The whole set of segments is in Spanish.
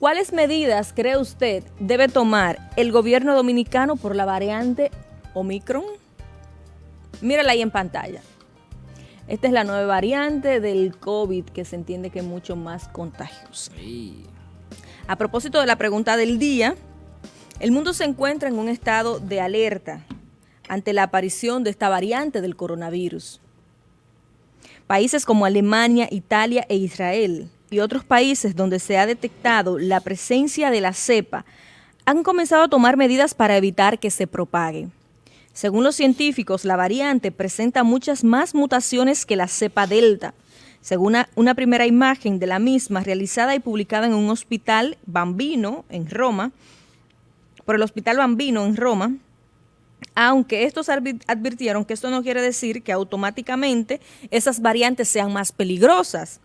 ¿Cuáles medidas cree usted debe tomar el gobierno dominicano por la variante Omicron? Mírala ahí en pantalla. Esta es la nueva variante del COVID que se entiende que es mucho más contagiosa. A propósito de la pregunta del día, el mundo se encuentra en un estado de alerta ante la aparición de esta variante del coronavirus. Países como Alemania, Italia e Israel y otros países donde se ha detectado la presencia de la cepa han comenzado a tomar medidas para evitar que se propague. Según los científicos, la variante presenta muchas más mutaciones que la cepa delta. Según una, primera imagen de la misma realizada y publicada en un hospital bambino en Roma, por el Hospital Bambino en Roma, aunque estos advirtieron que esto no quiere decir que automáticamente esas variantes sean más peligrosas.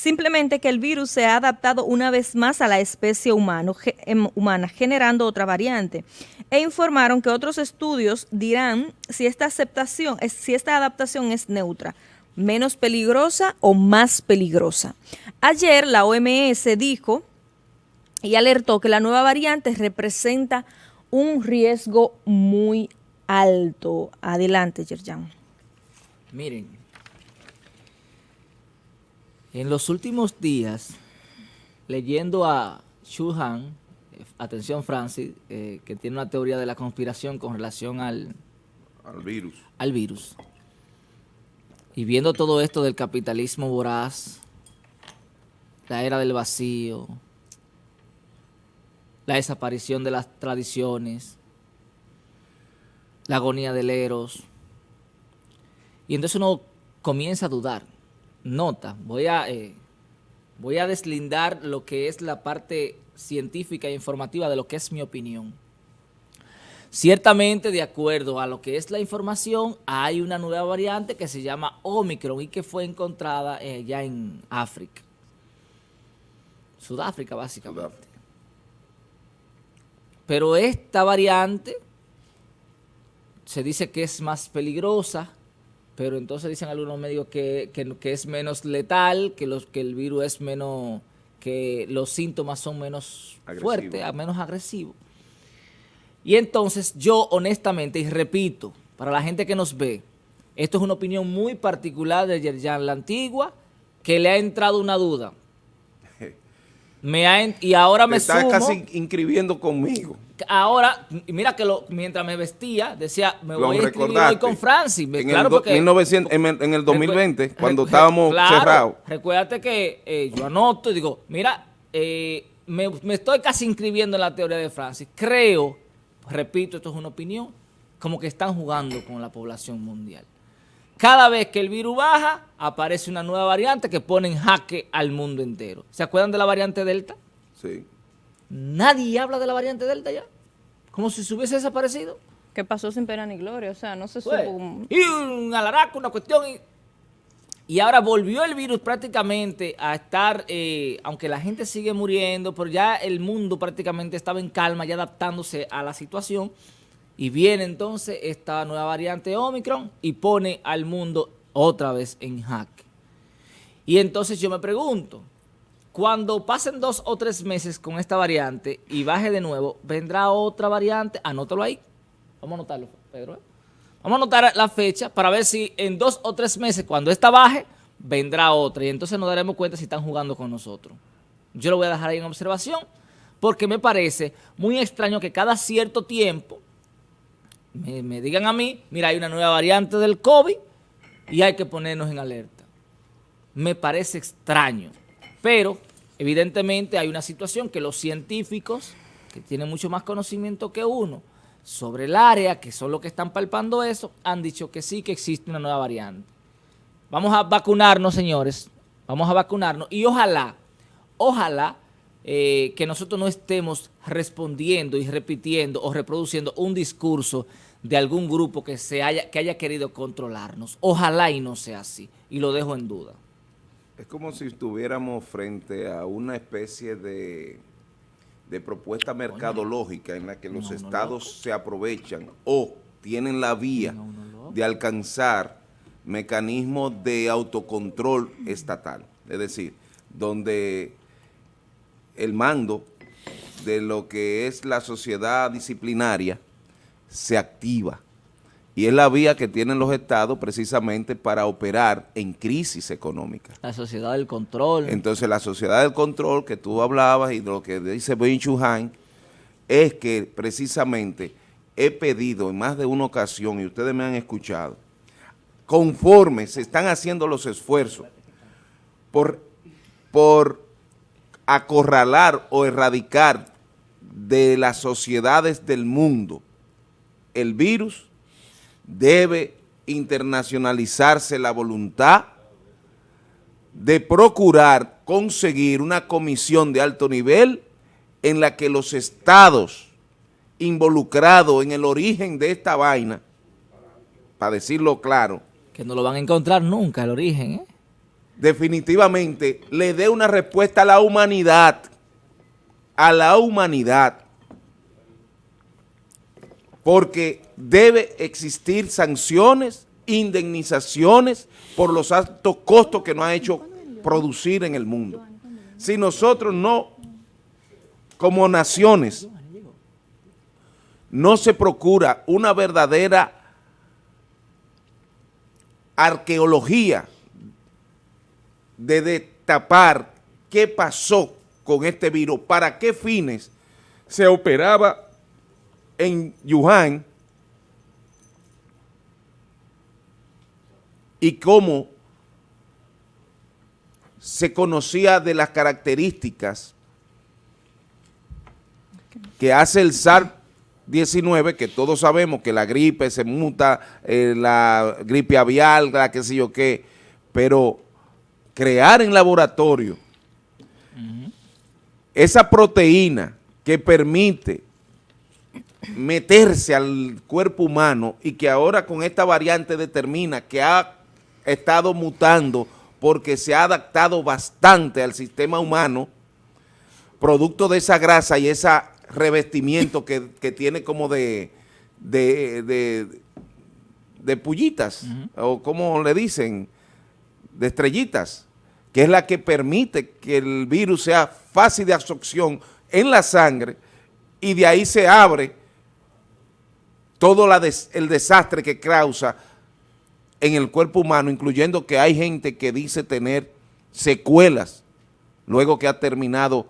Simplemente que el virus se ha adaptado una vez más a la especie em, humana, generando otra variante. E informaron que otros estudios dirán si esta aceptación, si esta adaptación es neutra, menos peligrosa o más peligrosa. Ayer la OMS dijo y alertó que la nueva variante representa un riesgo muy alto. Adelante, Yerjan. Miren, en los últimos días, leyendo a Xu Han, atención Francis, eh, que tiene una teoría de la conspiración con relación al, al virus. Al virus. Y viendo todo esto del capitalismo voraz, la era del vacío, la desaparición de las tradiciones, la agonía del Eros. Y entonces uno comienza a dudar nota, voy a, eh, voy a deslindar lo que es la parte científica e informativa de lo que es mi opinión. Ciertamente, de acuerdo a lo que es la información, hay una nueva variante que se llama Omicron y que fue encontrada eh, ya en África. Sudáfrica, básicamente. Pero esta variante se dice que es más peligrosa pero entonces dicen algunos medios que, es menos letal, que, los, que el virus es menos, que los síntomas son menos fuertes, menos agresivos. Y entonces yo honestamente, y repito, para la gente que nos ve, esto es una opinión muy particular de Yerjan La Antigua, que le ha entrado una duda. Me y ahora me está casi inscribiendo conmigo ahora, mira que lo, mientras me vestía, decía, me voy a inscribir hoy con Francis. En, claro, el, porque, en, el 2020, cuando estábamos cerrados. Recuérdate que eh, yo anoto y digo, mira, eh, me, estoy casi inscribiendo en la teoría de Francis. Creo, repito, esto es una opinión, como que están jugando con la población mundial. Cada vez que el virus baja, aparece una nueva variante que pone en jaque al mundo entero. ¿Se acuerdan de la variante Delta? Sí. Nadie habla de la variante Delta ya. Como si se hubiese desaparecido. ¿Qué pasó sin pena ni gloria, o sea, no se pues, supo. Y un alaraco, una cuestión. Y, ahora volvió el virus prácticamente a estar, eh, aunque la gente sigue muriendo, pero ya el mundo prácticamente estaba en calma, ya adaptándose a la situación. Y viene entonces esta nueva variante Omicron y pone al mundo otra vez en jaque. Y entonces yo me pregunto, cuando pasen dos o tres meses con esta variante y baje de nuevo, vendrá otra variante. Anótalo ahí. Vamos a anotarlo, Pedro. ¿eh? Vamos a anotar la fecha para ver si en dos o tres meses, cuando esta baje, vendrá otra. Y entonces nos daremos cuenta si están jugando con nosotros. Yo lo voy a dejar ahí en observación porque me parece muy extraño que cada cierto tiempo me, me digan a mí, mira, hay una nueva variante del COVID y hay que ponernos en alerta. Me parece extraño. Pero, evidentemente, hay una situación que los científicos, que tienen mucho más conocimiento que uno, sobre el área, que son los que están palpando eso, han dicho que sí, que existe una nueva variante. Vamos a vacunarnos, señores, vamos a vacunarnos y ojalá, ojalá eh, que nosotros no estemos respondiendo y repitiendo o reproduciendo un discurso de algún grupo que, se haya, que haya querido controlarnos. Ojalá y no sea así, y lo dejo en duda. Es como si estuviéramos frente a una especie de, propuesta mercadológica en la que los estados se aprovechan o tienen la vía de alcanzar mecanismos de autocontrol estatal. Es decir, donde el mando de lo que es la sociedad disciplinaria se activa. Y es la vía que tienen los estados precisamente para operar en crisis económica. La sociedad del control. Entonces la sociedad del control que tú hablabas y de lo que dice Ben Chuhan es que precisamente he pedido en más de una ocasión, y ustedes me han escuchado, conforme se están haciendo los esfuerzos por, por acorralar o erradicar de las sociedades del mundo el virus, debe internacionalizarse la voluntad de procurar conseguir una comisión de alto nivel en la que los estados involucrados en el origen de esta vaina, para decirlo claro, que no lo van a encontrar nunca el origen, ¿eh? definitivamente le dé una respuesta a la humanidad, a la humanidad, porque debe existir sanciones, indemnizaciones por los altos costos que nos ha hecho producir en el mundo. Si nosotros no, como naciones, no se procura una verdadera arqueología de destapar qué pasó con este virus, para qué fines se operaba en Wuhan y cómo se conocía de las características que hace el SARS-19, que todos sabemos que la gripe se muta, eh, la gripe avial, la qué sé yo qué, pero crear en laboratorio esa proteína que permite meterse al cuerpo humano y que ahora con esta variante determina que ha estado mutando porque se ha adaptado bastante al sistema humano, producto de esa grasa y ese revestimiento que, tiene como de, de, de, pullitas, o como le dicen, de estrellitas, que es la que permite que el virus sea fácil de absorción en la sangre y de ahí se abre todo el desastre que causa en el cuerpo humano, incluyendo que hay gente que dice tener secuelas luego que ha terminado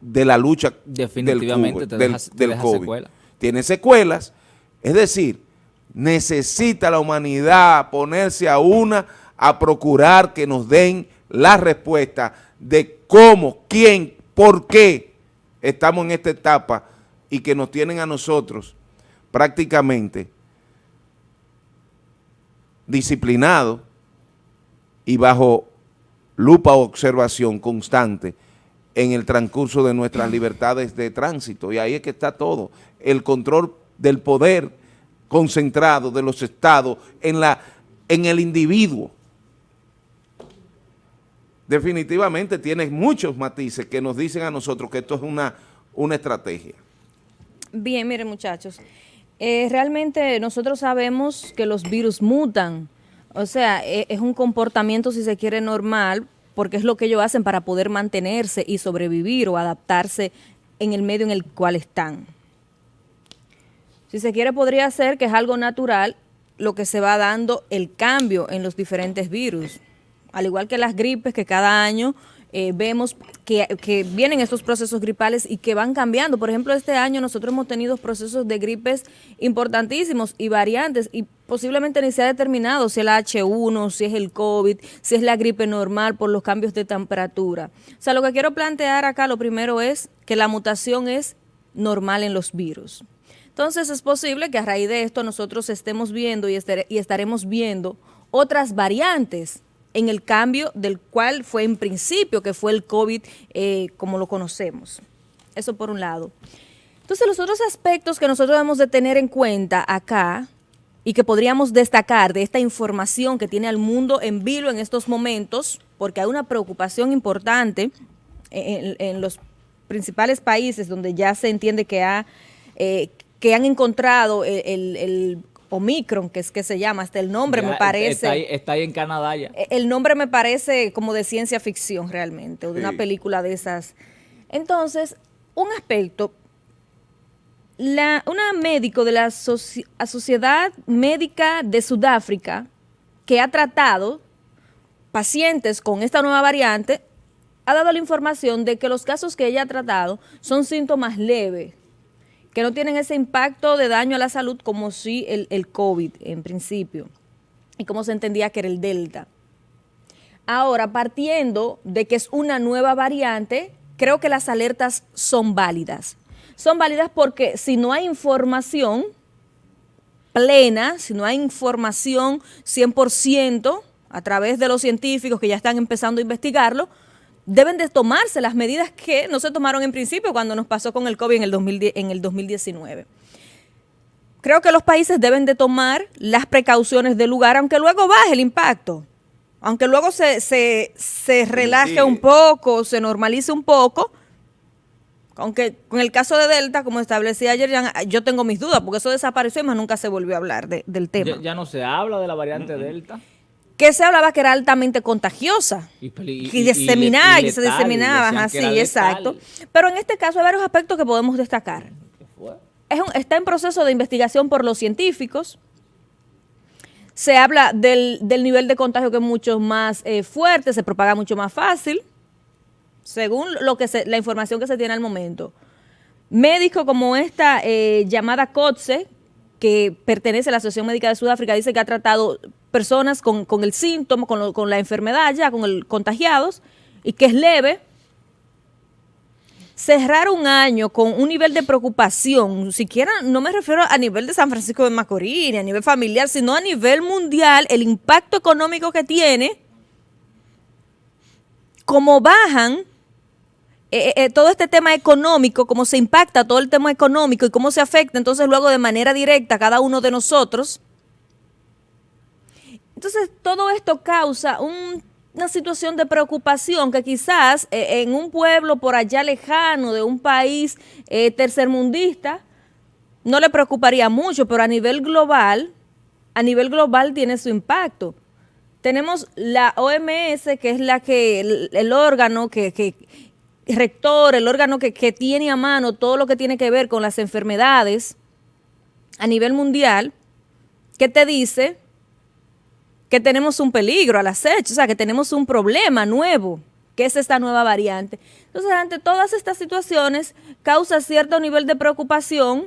de la lucha Definitivamente del, COVID. Tiene secuelas, es decir, necesita la humanidad ponerse a una a procurar que nos den la respuesta de cómo, quién, por qué estamos en esta etapa y que nos tienen a nosotros prácticamente disciplinado y bajo lupa o observación constante en el transcurso de nuestras libertades de tránsito. Y ahí es que está todo. El control del poder concentrado de los estados en, la, en el individuo. Definitivamente tiene muchos matices que nos dicen a nosotros que esto es una, una estrategia. Bien, miren muchachos, eh, realmente nosotros sabemos que los virus mutan, o sea, e, es un comportamiento, si se quiere, normal, porque es lo que ellos hacen para poder mantenerse y sobrevivir o adaptarse en el medio en el cual están. Si se quiere, podría ser que es algo natural lo que se va dando el cambio en los diferentes virus, al igual que las gripes que cada año eh, vemos que, vienen estos procesos gripales y que van cambiando. Por ejemplo, este año nosotros hemos tenido procesos de gripes importantísimos y variantes y posiblemente ni se ha determinado si es la H1, si es el COVID, si es la gripe normal por los cambios de temperatura. O sea, lo que quiero plantear acá, lo primero es que la mutación es normal en los virus. Entonces es posible que a raíz de esto nosotros estemos viendo y, y estaremos viendo otras variantes en el cambio del cual fue en principio, que fue el COVID eh, como lo conocemos. Eso por un lado. Entonces, los otros aspectos que nosotros debemos de tener en cuenta acá y que podríamos destacar de esta información que tiene al mundo en vilo en estos momentos, porque hay una preocupación importante en, los principales países donde ya se entiende que, ha, eh, que han encontrado el Omicron, que es que se llama, hasta el nombre me parece... Está ahí, en Canadá ya. E, el nombre me parece como de ciencia ficción realmente, o de una película de esas. Entonces, un aspecto, la, una médico de la Sociedad Médica de Sudáfrica que ha tratado pacientes con esta nueva variante, ha dado la información de que los casos que ella ha tratado son síntomas leves, que no tienen ese impacto de daño a la salud como si el, el COVID en principio, y como se entendía que era el Delta. Ahora, partiendo de que es una nueva variante, creo que las alertas son válidas. Son válidas porque si no hay información plena, si no hay información 100% a través de los científicos que ya están empezando a investigarlo, deben de tomarse las medidas que no se tomaron en principio cuando nos pasó con el COVID en el, en el 2019. Creo que los países deben de tomar las precauciones del lugar, aunque luego baje el impacto, aunque luego se, se, se relaje un poco, se normalice un poco, aunque con el caso de Delta, como establecía ayer, yo tengo mis dudas, porque eso desapareció y más nunca se volvió a hablar del tema. Ya, no se habla de la variante Delta que se hablaba que era altamente contagiosa y, diseminaba, y, se diseminaba, así, exacto. Pero en este caso hay varios aspectos que podemos destacar. Es está en proceso de investigación por los científicos. Se habla del, nivel de contagio que es mucho más eh, fuerte, se propaga mucho más fácil, según lo que la información que se tiene al momento. Médicos como esta eh, llamada COTSE, que pertenece a la Asociación Médica de Sudáfrica, dice que ha tratado personas con, el síntoma, con, la enfermedad ya, con el contagiados, y que es leve, cerrar un año con un nivel de preocupación, siquiera no me refiero a nivel de San Francisco de Macorís, ni a nivel familiar, sino a nivel mundial, el impacto económico que tiene, como bajan eh, eh, todo este tema económico, cómo se impacta todo el tema económico y cómo se afecta entonces luego de manera directa a cada uno de nosotros, entonces, todo esto causa una situación de preocupación que quizás eh, en un pueblo por allá lejano de un país eh, tercermundista no le preocuparía mucho, pero a nivel global, a nivel global tiene su impacto. Tenemos la OMS, que es la que, el, órgano que, rector, el órgano que tiene a mano todo lo que tiene que ver con las enfermedades a nivel mundial, que te dice que tenemos un peligro al acecho, o sea, que tenemos un problema nuevo, que es esta nueva variante. Entonces, ante todas estas situaciones, causa cierto nivel de preocupación.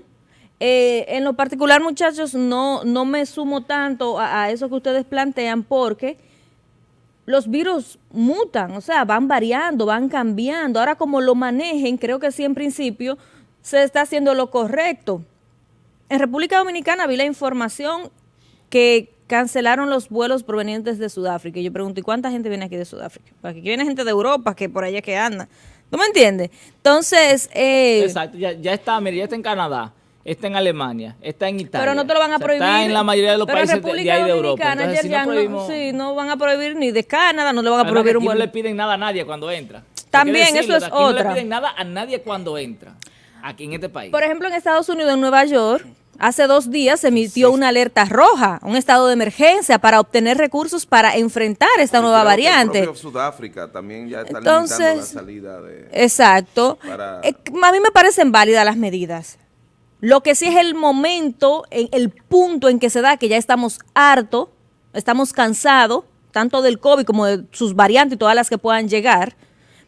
Eh, en lo particular, muchachos, no, no me sumo tanto a, eso que ustedes plantean porque los virus mutan, o sea, van variando, van cambiando. Ahora, como lo manejen, creo que sí, en principio, se está haciendo lo correcto. En República Dominicana vi la información que cancelaron los vuelos provenientes de Sudáfrica. Y yo pregunto, ¿y cuánta gente viene aquí de Sudáfrica? Porque aquí viene gente de Europa, que por allá que anda. ¿Tú me entiendes? Entonces... Eh, Exacto, ya, está, mira, ya está en Canadá, está en Alemania, está en Italia. Pero no te lo van a prohibir. está en la mayoría de los países de, ahí de Europa. Entonces, si no, prohibimos... sí, no van a prohibir ni de Canadá, no le van a prohibir un vuelo. no le piden nada a nadie cuando entra. También, eso es otra. No le piden nada a nadie cuando entra, aquí en este país. Por ejemplo, en Estados Unidos, en Nueva York Hace dos días se emitió una alerta roja, un estado de emergencia para obtener recursos para enfrentar esta nueva variante. Sudáfrica también ya está Entonces, limitando la salida de... Exacto. Eh, a mí me parecen válidas las medidas. Lo que sí es el momento, el punto en que se da que ya estamos hartos, estamos cansados, tanto del COVID como de sus variantes y todas las que puedan llegar,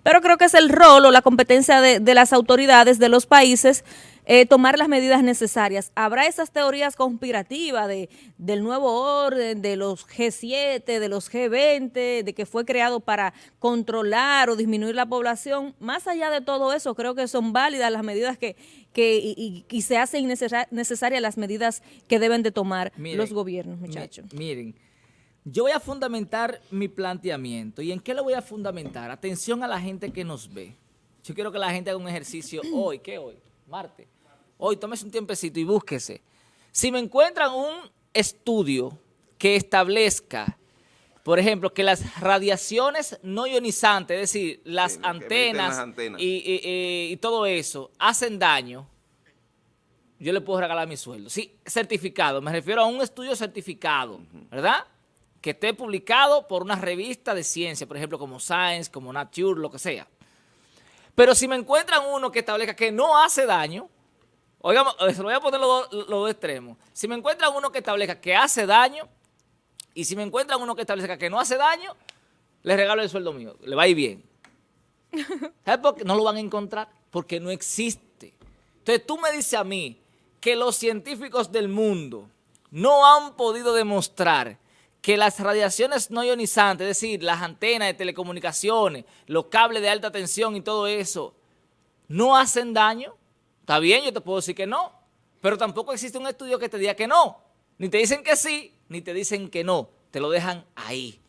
pero creo que es el rol o la competencia de, de las autoridades de los países eh, tomar las medidas necesarias. Habrá esas teorías conspirativas de, del nuevo orden, de los G7, de los G20, de que fue creado para controlar o disminuir la población. Más allá de todo eso, creo que son válidas las medidas que, que y, se hacen necesarias las medidas que deben de tomar los gobiernos, muchachos. Miren, yo voy a fundamentar mi planteamiento. ¿Y en qué lo voy a fundamentar? Atención a la gente que nos ve. Yo quiero que la gente haga un ejercicio hoy. ¿Qué hoy? Marte hoy tómese un tiempecito y búsquese. Si me encuentran un estudio que establezca, por ejemplo, que las radiaciones no ionizantes, es decir, las antenas, Y, todo eso, hacen daño, yo le puedo regalar mi sueldo. Sí, certificado, me refiero a un estudio certificado, ¿verdad? Que esté publicado por una revista de ciencia, por ejemplo, como Science, como Nature, lo que sea. Pero si me encuentran uno que establezca que no hace daño, oigamos, eh, se lo voy a poner los, los dos extremos. Si me encuentran uno que establezca que hace daño, y si me encuentran uno que establezca que no hace daño, les regalo el sueldo mío, le va a ir bien. ¿Sabes por qué? No lo van a encontrar, porque no existe. Entonces tú me dices a mí que los científicos del mundo no han podido demostrar que las radiaciones no ionizantes, es decir, las antenas de telecomunicaciones, los cables de alta tensión y todo eso, no hacen daño, está bien, yo te puedo decir que no, pero tampoco existe un estudio que te diga que no. Ni te dicen que sí, ni te dicen que no, te lo dejan ahí.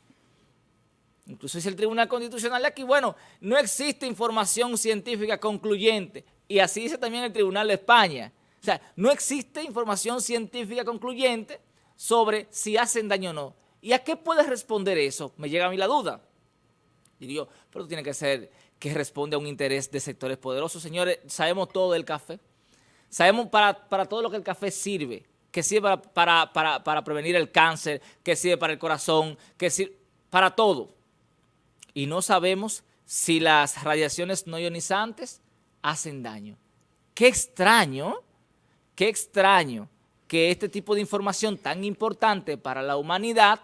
Incluso dice el Tribunal Constitucional aquí, bueno, no existe información científica concluyente. Y así dice también el Tribunal de España. O sea, no existe información científica concluyente sobre si hacen daño o no. ¿Y a qué puedes responder eso? Me llega a mí la duda. Digo yo, pero tiene que ser que responde a un interés de sectores poderosos. Señores, sabemos todo del café. Sabemos para, todo lo que el café sirve, que sirve para, para, para prevenir el cáncer, que sirve para el corazón, que sirve para todo. Y no sabemos si las radiaciones no ionizantes hacen daño. Qué extraño, qué extraño que este tipo de información tan importante para la humanidad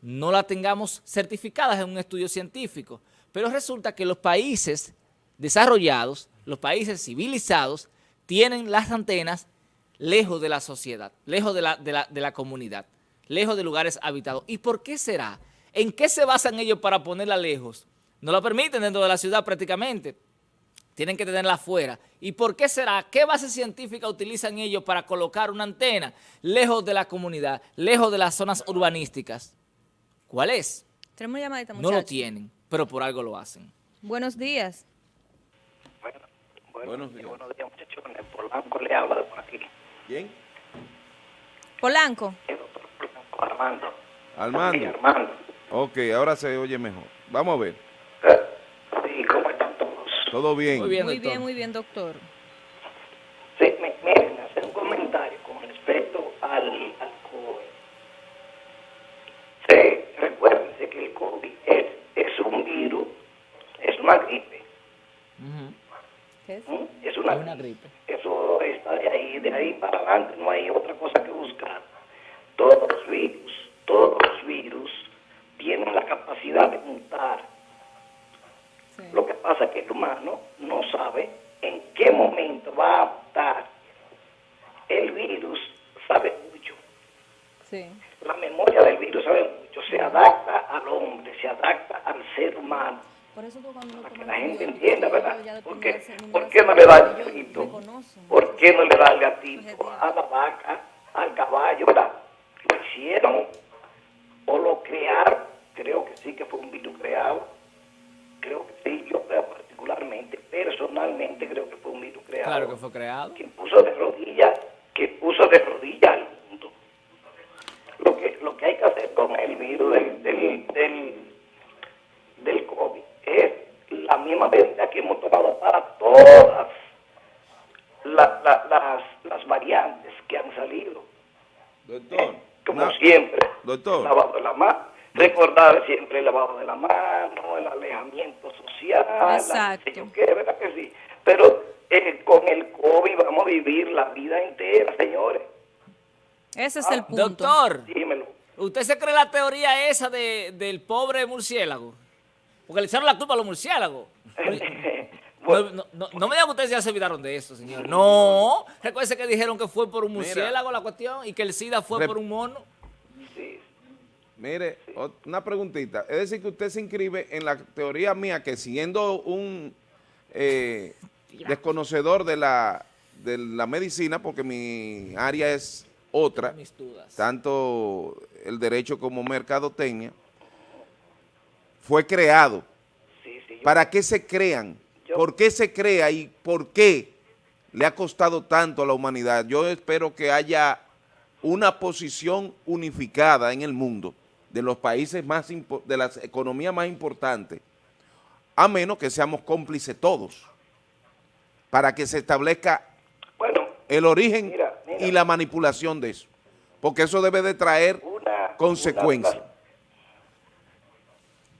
no la tengamos certificadas en un estudio científico. Pero resulta que los países desarrollados, los países civilizados, tienen las antenas lejos de la sociedad, lejos de la, de la, de la comunidad, lejos de lugares habitados. ¿Y por qué será? ¿En qué se basan ellos para ponerla lejos? No la permiten dentro de la ciudad prácticamente. Tienen que tenerla afuera. ¿Y por qué será? ¿Qué base científica utilizan ellos para colocar una antena lejos de la comunidad, lejos de las zonas urbanísticas? ¿Cuál es? Tenemos llamadita, No lo tienen, pero por algo lo hacen. Buenos días. Bueno, bueno, Buenos días. buenos días, muchachones. Polanco le habla de por aquí. ¿Quién? Polanco. El doctor Polanco, Armando. Sí, Armando. Armando. Ok, ahora se oye mejor. Vamos a ver. Eh, Sí, ¿cómo están todos? Todo bien. Muy bien, Muy doctor. bien, muy bien, doctor. Sí, me, miren, hacer un comentario con respecto al, al COVID. Sí, recuérdense que el COVID es, es un virus, es una gripe. Ujú. ¿Qué es? ¿m? Es una, Es una Eso está de ahí, de ahí para adelante, hay otra cosa que buscar. Todos los virus, todos los virus tienen la capacidad de mutar. Sí. Lo que pasa es que el humano no sabe en qué momento va a mutar. El virus sabe mucho. Sí. La memoria del virus sabe mucho. Se adapta al hombre, se adapta al ser humano. Por eso tú cuando uno Para que toma la gente antibióticos, entienda, ¿verdad? ya ¿Por depende qué, del número ¿Por de qué no le da el ellos gatito? reconocen. ¿Por qué no le da el gatito a la vaca, al caballo, verdad? Lo hicieron o lo crearon. Creo que sí que fue un virus creado. Creo que sí, yo creo particularmente, personalmente creo que fue un virus creado. Claro que fue creado. que puso de rodillas, que puso de rodillas al mundo. Lo que, lo que hay que hacer con el virus del, del, del, del COVID es la misma medida que hemos tomado para todas la- la- las, variantes que han salido. Doctor. Como una- siempre, Doctor. lavado de la mano, recordar siempre el lavado de la mano, el alejamiento social, la- Exacto. yo qué, ¿verdad que sí? Pero eh, con el COVID vamos a vivir la vida entera, señores. Ese Ah, es el punto. Doctor, Dímelo. ¿usted se cree la teoría esa de, del pobre murciélago? Porque le echaron la culpa a los murciélagos. No, Bueno, no, no, no me digan que ustedes ya se olvidaron de eso, señor. No. Recuerden que dijeron que fue por un murciélago la cuestión y que el SIDA fue Rep- por un mono. sí, Mire, una preguntita. Es decir, que usted se inscribe en la teoría mía que siendo un eh, desconocedor de la, de la medicina, porque mi área es otra, Mis dudas. tanto el derecho como mercadotecnia, fue creado. sí, sí. yo- ¿Para qué se crean? Yo- ¿Por qué se crea y por qué le ha costado tanto a la humanidad? Yo espero que haya una posición unificada en el mundo de los países más, de las economías más importantes, a menos que seamos cómplices todos, para que se establezca bueno, el origen Mira, mira. y la manipulación de eso, porque eso debe de traer una... consecuencias.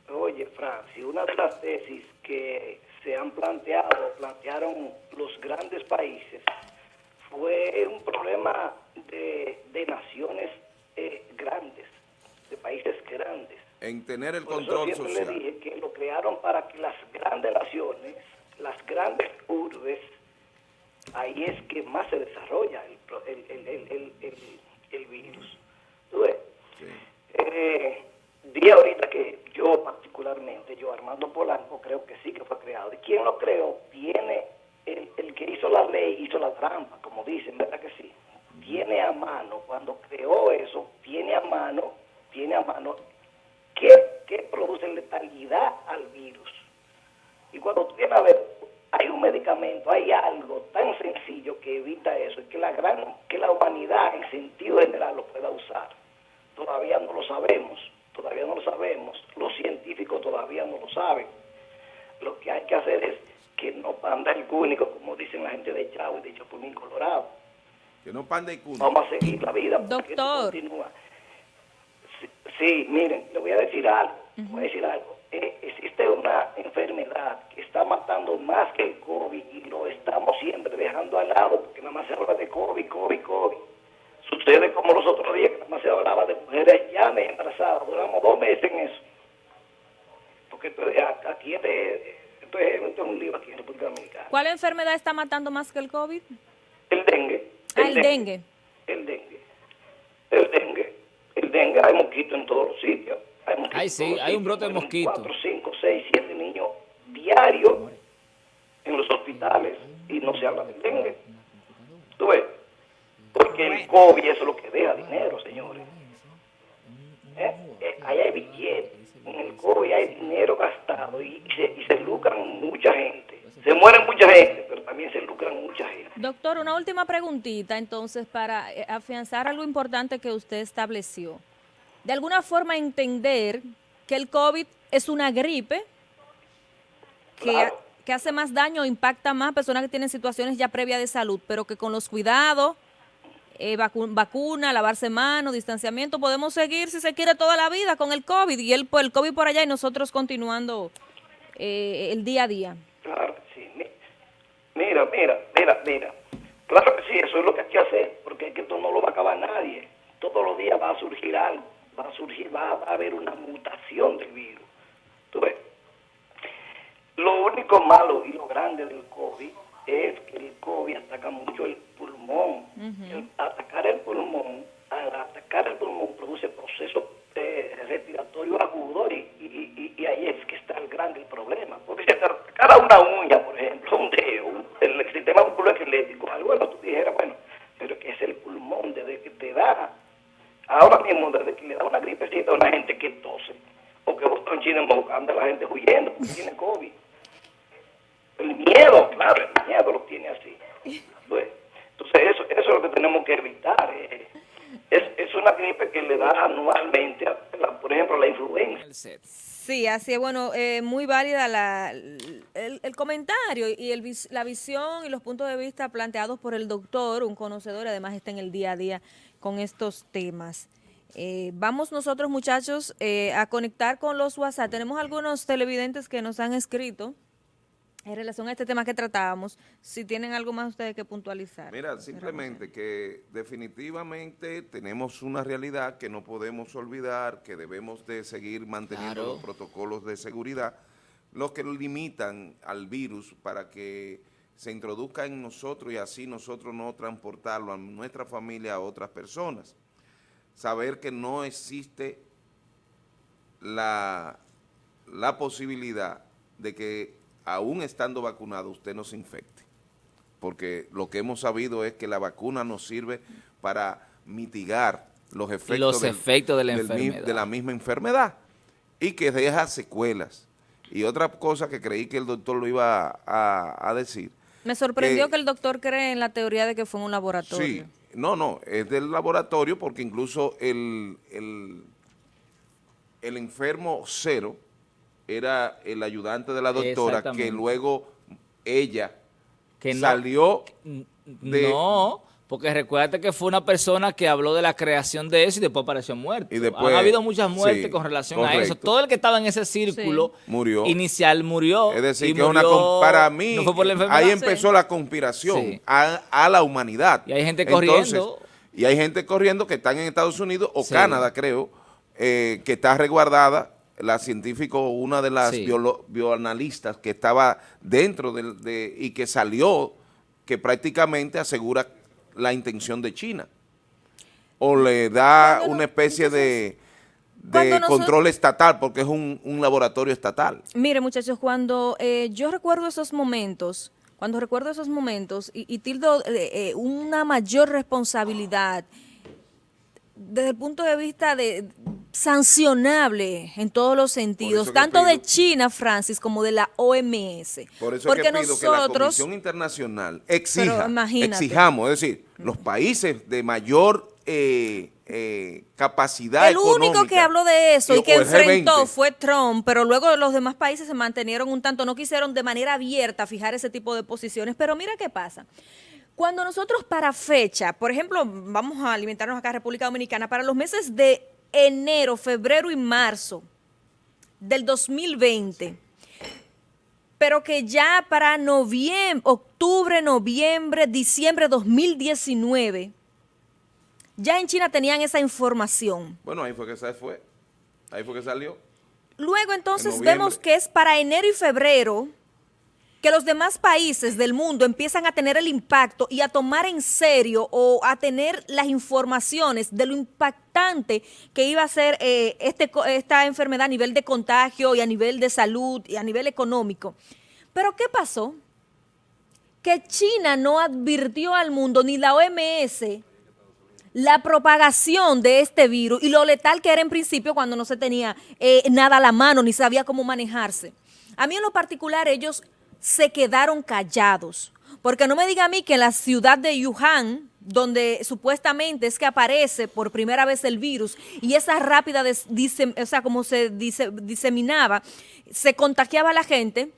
una- oye, Francis, una de las tesis que se han planteado, plantearon los grandes países, fue un problema de, de naciones eh, grandes, de países grandes. En tener el Por eso control siempre social. le dije que lo crearon para que las grandes naciones, las grandes urbes, ahí es que más se desarrolla el, pro- el, el, el, el, el- el virus. ¿Tú ves? Sí. Eh, di ahorita que yo particularmente, yo Armando Polanco, creo que sí que fue creado. ¿Y quién lo creó? Tiene, el, que hizo la ley hizo la trampa, como dicen, ¿verdad que sí? Tiene a mano, cuando creó eso, tiene a mano, tiene a mano, ¿qué, qué produce letalidad al virus? Y cuando tú vienes a ver, hay un medicamento, hay tan sencillo que evita eso, y que la gran, que la humanidad en sentido general lo pueda usar. Todavía no lo sabemos, todavía no lo sabemos, los científicos todavía no lo saben. Lo que hay que hacer es que no panda el cúnico, como dicen la gente de Chavo y de Chapulín Colorado. Que no panda y cuna. Vamos a seguir la vida. porque esto Doctor. continúa. Sí, sí, miren, le voy a decir algo. Voy a decir algo. Eh, existe una enfermedad que está matando más que el COVID y lo estamos siempre dejando al lado porque nada más se habla de COVID, COVID, COVID. Sucede como los otros días que nada más se hablaba de mujeres ya embarazadas. Duramos dos meses en eso. Porque esto es- aquí es, de- esto es, esto es un lío aquí en República Dominicana. ¿Cuál enfermedad está matando más que el COVID? El dengue. El dengue. El dengue. El dengue. Hay mosquitos en todos los sitios. Hay mosquitos Ay, sí, hay un brote de mosquito. Cuatro, cinco, seis, siete niños diarios en los hospitales y no se habla del dengue. ¿Tú ves? Porque el COVID eso es lo que deja dinero, señores. ¿Eh? Eh, ahí hay billetes. En el COVID hay dinero gastado y, y se, y se lucran mucha gente. Se mueren mucha gente, Doctor, una última preguntita entonces para eh, afianzar algo importante que usted estableció. De alguna forma entender que el COVID es una gripe que, Claro. que hace más daño o impacta más a personas que tienen situaciones ya previas de salud, pero que con los cuidados, eh, vacu- vacuna, lavarse manos, distanciamiento, podemos seguir si se quiere toda la vida con el COVID y el, el COVID por allá y nosotros continuando eh, el día a día. Claro que sí. Mi- Mira, mira, mira, mira. Claro que sí, eso es lo que hay que hacer, porque es que esto no lo va a acabar nadie. Todos los días va a surgir algo, va a surgir, va a haber una mutación del virus. ¿Tú ves? Lo único malo y lo grande del COVID es que el COVID ataca mucho el pulmón. El atacar el pulmón, al atacar el pulmón produce procesos eh, respiratorios agudos y, y- y- y ahí es que está el grande el problema. Porque si te atacara una uña, por ejemplo, un dedo, un- el sistema musculoesquelético, algo bueno, tú dijeras, bueno, pero que es el pulmón desde que te da. Ahora mismo, desde que le da una gripecita a una gente que tose o que bota un chino en boca, anda la gente huyendo porque tiene COVID. El miedo, claro, el miedo lo tiene así. Pues, entonces, eso, eso es lo que tenemos que evitar. eh. Es, es una gripe que le da anualmente, a la- por ejemplo, la influenza. El set. Sí, así es. Bueno, eh, muy válida la, el, el comentario y el, la visión y los puntos de vista planteados por el doctor, un conocedor, además está en el día a día con estos temas. Eh, vamos nosotros, muchachos, eh, a conectar con los WhatsApp. Tenemos algunos televidentes que nos han escrito en relación a este tema que tratábamos. Si tienen algo más ustedes que puntualizar. Mira, simplemente que definitivamente tenemos una realidad que no podemos olvidar, que debemos de seguir manteniendo Claro. los protocolos de seguridad, los que limitan al virus para que se introduzca en nosotros y así nosotros no transportarlo a nuestra familia a otras personas. Saber que no existe la, la posibilidad de que aún estando vacunado usted no se infecte. Porque lo que hemos sabido es que la vacuna nos sirve para mitigar los efectos, Los efectos de la de misma enfermedad y que deja secuelas. Y otra cosa que creí que el doctor lo iba a, a decir. Me sorprendió que- que el doctor cree en la teoría de que fue en un laboratorio. Sí, no, no, es del laboratorio porque incluso el, el, el enfermo cero era el ayudante de la doctora que luego ella Que no- salió de- no, Porque recuérdate que fue una persona que habló de la creación de eso y después apareció muerto. Y después- ha habido muchas muertes sí, con relación a eso. Todo el que estaba en ese círculo Murió. inicial murió. Es decir, y que una murió- con- para mí, no fue por la enfermedad. ahí empezó la conspiración a, a la humanidad. Y hay gente Entonces, corriendo. y hay gente corriendo que están en Estados Unidos o. Canadá, creo, eh, que está resguardada. La científico, una de las Sí. bioanalistas que estaba dentro de, y que salió, que prácticamente asegura la intención de China. O le da Cuando una especie de, de nosotros- control estatal, porque es un, un laboratorio estatal. Mire, muchachos, cuando eh, yo recuerdo esos momentos, cuando recuerdo esos momentos y, y tildo eh, eh, una mayor responsabilidad desde el punto de vista de sancionable en todos los sentidos, tanto de China, Francis, como de la OMS. Por eso Porque es que pido que la nosotros, Comisión Internacional exija, exijamos, es decir, los países de mayor eh, eh, capacidad el único que habló de eso y, que enfrentó G20, fue Trump, pero luego los demás países se mantenieron un tanto, no quisieron de manera abierta fijar ese tipo de posiciones. Pero mira qué pasa. Cuando nosotros para fecha, por ejemplo, vamos a alimentarnos acá en República Dominicana, para los meses de enero, febrero y marzo del 2020, pero que ya para noviembre, octubre, noviembre, diciembre de 2019, ya en China tenían esa información. Bueno, ahí fue que se fue, ahí fue que salió. Luego entonces vemos que es para enero y febrero que los demás países del mundo empiezan a tener el impacto y a tomar en serio o a tener las informaciones de lo impactante que iba a ser eh, este, esta enfermedad a nivel de contagio y a nivel de salud y a nivel económico. Pero ¿qué pasó? Que China no advirtió al mundo, ni la OMS, la propagación de este virus y lo letal que era en principio cuando no se tenía eh, nada a la mano ni sabía cómo manejarse. A mí en lo particular ellos se quedaron callados, porque no me diga a mí que en la ciudad de Wuhan, donde supuestamente es que aparece por primera vez el virus y esa rápida, o sea, como se diseminaba, se contagiaba a la gente,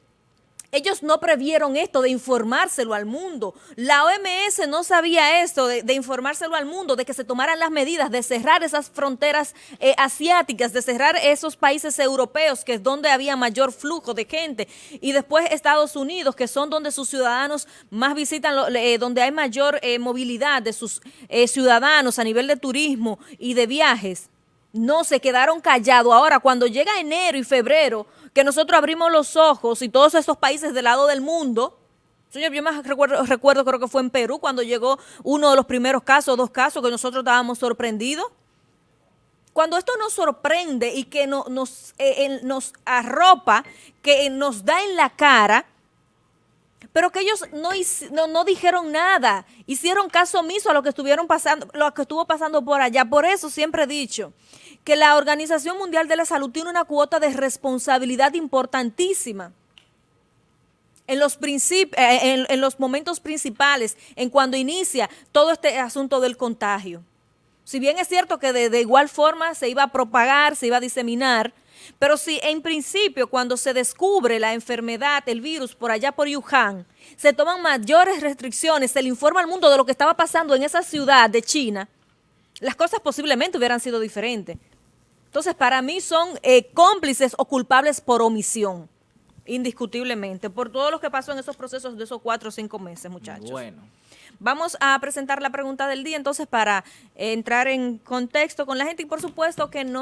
ellos no previeron esto de informárselo al mundo. La OMS no sabía esto de, informárselo al mundo, de que se tomaran las medidas de cerrar esas fronteras eh, asiáticas, de cerrar esos países europeos, que es donde había mayor flujo de gente, y después Estados Unidos, que son donde sus ciudadanos más visitan, eh, donde hay mayor eh, movilidad de sus ciudadanos a nivel de turismo y de viajes. No, se quedaron callados. Ahora, cuando llega enero y febrero, que nosotros abrimos los ojos y todos estos países del lado del mundo, señor, yo más recuerdo, recuerdo, creo que fue en Perú, cuando llegó uno de los primeros casos, dos casos, que nosotros estábamos sorprendidos. Cuando esto nos sorprende y que no- nos, eh, nos arropa, que nos da en la cara, pero que ellos no, no, no dijeron nada, hicieron caso omiso a lo que estuvieron pasando, lo que estuvo pasando por allá. Por eso siempre he dicho que la Organización Mundial de la Salud tiene una cuota de responsabilidad importantísima en los, princip- eh, en, en los momentos principales, en cuando inicia todo este asunto del contagio. Si bien es cierto que de, de igual forma se iba a propagar, se iba a diseminar, pero si en principio cuando se descubre la enfermedad, el virus por allá por Wuhan, se toman mayores restricciones, se le informa al mundo de lo que estaba pasando en esa ciudad de China, las cosas posiblemente hubieran sido diferentes. Entonces, para mí son eh, cómplices o culpables por omisión, indiscutiblemente, por todo lo que pasó en esos procesos de esos cuatro o cinco meses, muchachos. Bueno. Vamos a presentar la pregunta del día entonces para entrar en contexto con la gente y por supuesto que no